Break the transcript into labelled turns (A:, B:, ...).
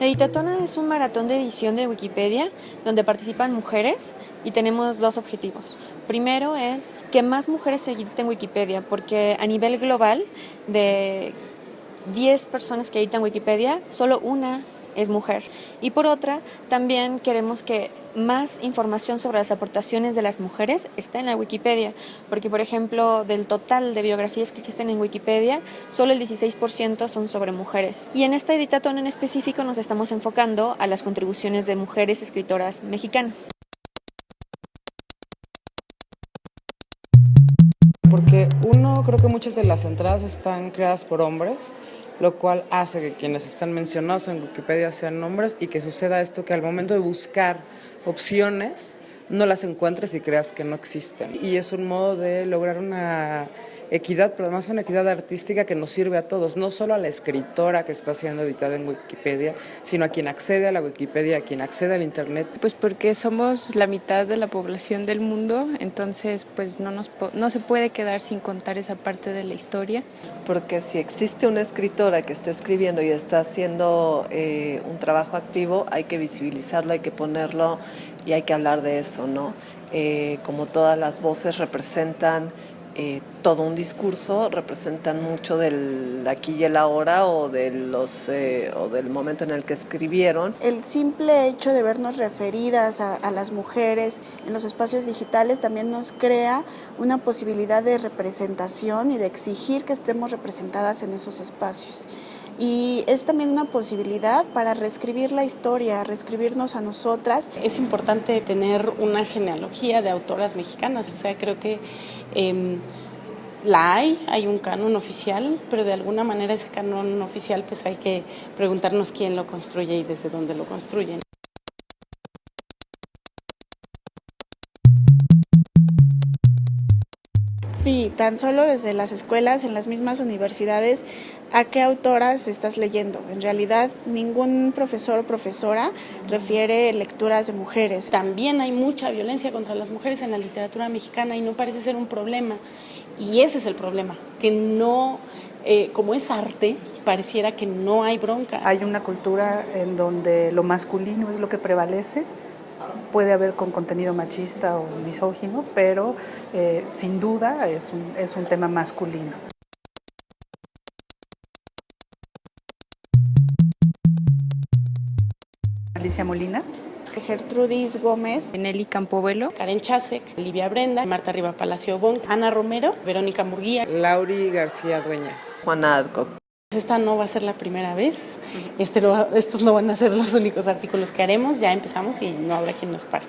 A: Editatona es un maratón de edición de Wikipedia donde participan mujeres y tenemos dos objetivos. Primero es que más mujeres se editen Wikipedia porque a nivel global de 10 personas que editan Wikipedia, solo una es mujer. Y por otra, también queremos que más información sobre las aportaciones de las mujeres esté en la Wikipedia, porque por ejemplo, del total de biografías que existen en Wikipedia, solo el 16% son sobre mujeres. Y en esta editatón en específico nos estamos enfocando a las contribuciones de mujeres escritoras mexicanas.
B: Porque uno, creo que muchas de las entradas están creadas por hombres, lo cual hace que quienes están mencionados en Wikipedia sean hombres y que suceda esto que al momento de buscar opciones no las encuentres y creas que no existen. Y es un modo de lograr una equidad, pero además una equidad artística que nos sirve a todos, no solo a la escritora que está siendo editada en Wikipedia, sino a quien accede a la Wikipedia, a quien accede al Internet.
C: Pues porque somos la mitad de la población del mundo, entonces pues no, nos, no se puede quedar sin contar esa parte de la historia.
D: Porque si existe una escritora que está escribiendo y está haciendo eh, un trabajo activo, hay que visibilizarlo, hay que ponerlo y hay que hablar de eso, ¿no? Eh, como todas las voces representan eh, todo un discurso, representan mucho del aquí y el ahora o, de los, eh, o del momento en el que escribieron.
E: El simple hecho de vernos referidas a, a, las mujeres en los espacios digitales también nos crea una posibilidad de representación y de exigir que estemos representadas en esos espacios. Y es también una posibilidad para reescribir la historia, reescribirnos a nosotras.
F: Es importante tener una genealogía de autoras mexicanas, o sea, creo que eh, la hay, hay un canon oficial, pero de alguna manera ese canon oficial pues hay que preguntarnos quién lo construye y desde dónde lo construyen.
E: Sí, tan solo desde las escuelas, en las mismas universidades, ¿a qué autoras estás leyendo? En realidad, ningún profesor o profesora refiere lecturas de mujeres.
F: También hay mucha violencia contra las mujeres en la literatura mexicana y no parece ser un problema. Y ese es el problema, que no, eh, como es arte, pareciera que no hay bronca.
G: Hay una cultura en donde lo masculino es lo que prevalece puede haber con contenido machista o misógino, pero eh, sin duda es un, es un tema masculino. Alicia Molina.
E: Gertrudis Gómez,
C: Nelly Campobelo,
F: Karen Chasek, Livia Brenda, Marta Riva Palacio Bon, Ana Romero, Verónica Murguía,
B: Lauri García Dueñas,
D: Juana Adcock.
F: Esta no va a ser la primera vez, este lo, estos no van a ser los únicos artículos que haremos, ya empezamos y no habrá quien nos pare.